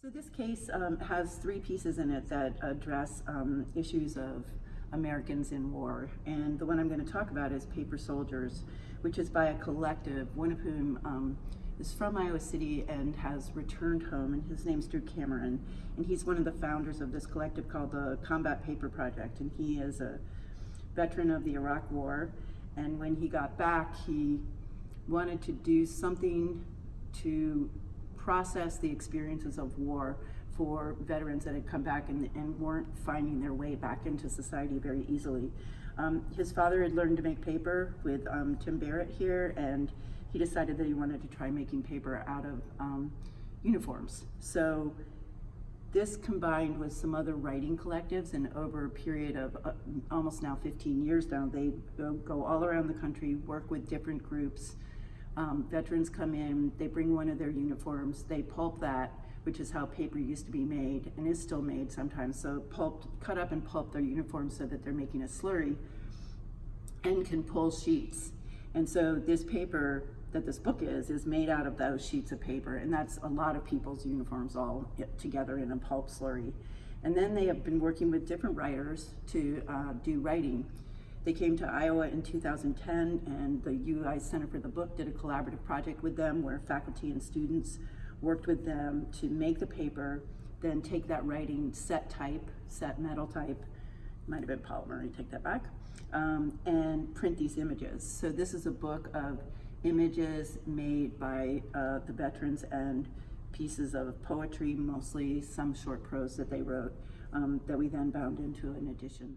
So this case um, has three pieces in it that address um, issues of Americans in war. And the one I'm going to talk about is Paper Soldiers, which is by a collective, one of whom um, is from Iowa City and has returned home, and his name's Drew Cameron. And he's one of the founders of this collective called the Combat Paper Project. And he is a veteran of the Iraq War. And when he got back, he wanted to do something to process the experiences of war for veterans that had come back and, and weren't finding their way back into society very easily. Um, his father had learned to make paper with um, Tim Barrett here, and he decided that he wanted to try making paper out of um, uniforms. So this combined with some other writing collectives and over a period of uh, almost now 15 years now, they go, go all around the country, work with different groups, um, veterans come in, they bring one of their uniforms, they pulp that, which is how paper used to be made and is still made sometimes. So pulp, cut up and pulp their uniforms so that they're making a slurry and can pull sheets. And so this paper that this book is, is made out of those sheets of paper. And that's a lot of people's uniforms all together in a pulp slurry. And then they have been working with different writers to uh, do writing. They came to Iowa in 2010 and the UI Center for the Book did a collaborative project with them where faculty and students worked with them to make the paper, then take that writing set type, set metal type, might have been polymer, I take that back, um, and print these images. So this is a book of images made by uh, the veterans and pieces of poetry, mostly some short prose that they wrote, um, that we then bound into an edition.